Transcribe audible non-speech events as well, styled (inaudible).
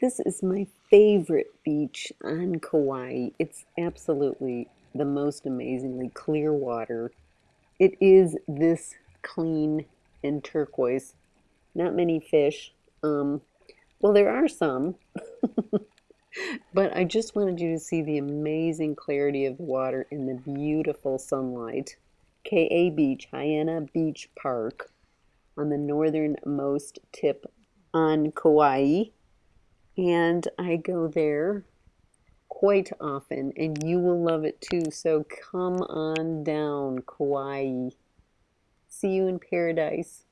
This is my favorite beach on Kauai. It's absolutely the most amazingly clear water. It is this clean and turquoise. Not many fish. Um, well, there are some, (laughs) but I just wanted you to see the amazing clarity of the water in the beautiful sunlight. Ke'e Beach, Haena Beach Park, on the northernmost tip on Kauai. And I go there quite often, and you will love it too. So come on down, Kauai. See you in paradise.